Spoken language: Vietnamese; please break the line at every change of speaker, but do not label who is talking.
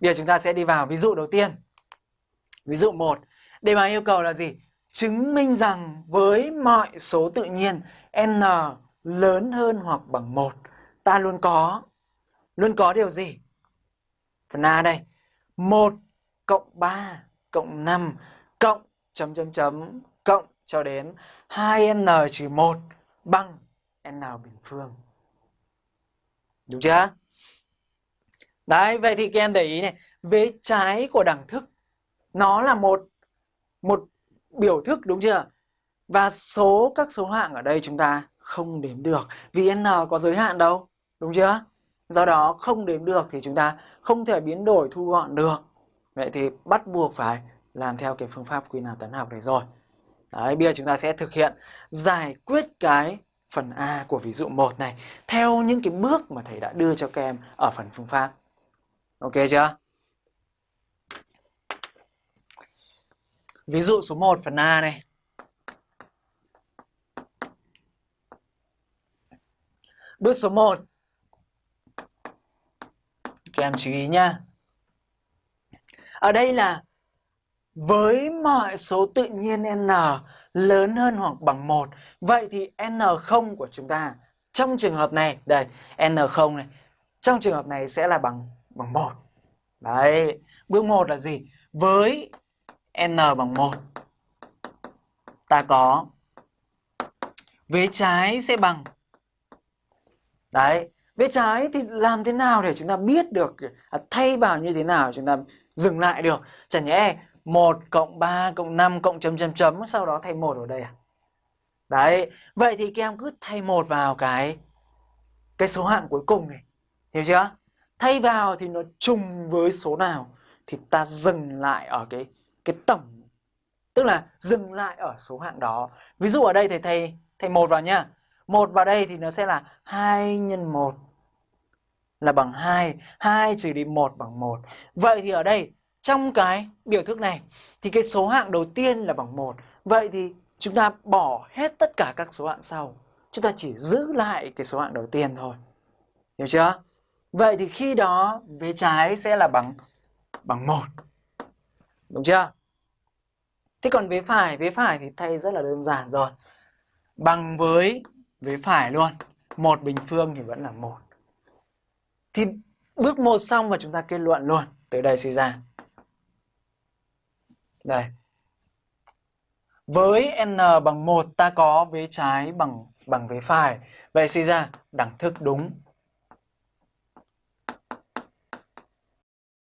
Bây giờ chúng ta sẽ đi vào ví dụ đầu tiên. Ví dụ 1. Đề bài yêu cầu là gì? Chứng minh rằng với mọi số tự nhiên, n lớn hơn hoặc bằng 1 ta luôn có luôn có điều gì? Phần A đây. 1 cộng 3 cộng 5 cộng chấm chấm chấm cộng cho đến 2n trừ 1 bằng n bình phương. Đúng chưa? Đấy, vậy thì các em để ý này, vế trái của đẳng thức nó là một một biểu thức đúng chưa? Và số các số hạng ở đây chúng ta không đếm được vì n có giới hạn đâu, đúng chưa? Do đó không đếm được thì chúng ta không thể biến đổi thu gọn được. Vậy thì bắt buộc phải làm theo cái phương pháp quy nạp toán học này rồi. Đấy, bây giờ chúng ta sẽ thực hiện giải quyết cái phần A của ví dụ 1 này theo những cái bước mà thầy đã đưa cho các em ở phần phương pháp. Ok chưa? Ví dụ số 1 phần A này. Bước số 1. Các em chú ý nha Ở đây là với mọi số tự nhiên n lớn hơn hoặc bằng 1, vậy thì n0 của chúng ta trong trường hợp này, đây, n0 này, trong trường hợp này sẽ là bằng bằng 1. Đấy, bước 1 là gì? Với n bằng 1 ta có vế trái sẽ bằng Đấy, vế trái thì làm thế nào để chúng ta biết được à, thay vào như thế nào chúng ta dừng lại được? Chẳng nhẽ 1 cộng 3 cộng 5 cộng chấm chấm chấm sau đó thay 1 ở đây à? Đấy, vậy thì các em cứ thay 1 vào cái cái số hạng cuối cùng này. Hiểu chưa? Thay vào thì nó trùng với số nào thì ta dừng lại ở cái cái tổng tức là dừng lại ở số hạng đó. Ví dụ ở đây thầy thầy thầy một vào nhá. một vào đây thì nó sẽ là 2 nhân 1 là bằng 2, 2 trừ đi 1 bằng 1. Vậy thì ở đây trong cái biểu thức này thì cái số hạng đầu tiên là bằng 1. Vậy thì chúng ta bỏ hết tất cả các số hạng sau. Chúng ta chỉ giữ lại cái số hạng đầu tiên thôi. Hiểu chưa? Vậy thì khi đó vế trái sẽ là bằng bằng 1. Đúng chưa? Thế còn vế phải, vế phải thì thay rất là đơn giản rồi. Bằng với vế phải luôn. Một bình phương thì vẫn là một. Thì bước một xong và chúng ta kết luận luôn. Từ đây suy ra. Đây. Với n bằng 1 ta có vế trái bằng bằng vế phải. Vậy suy ra đẳng thức đúng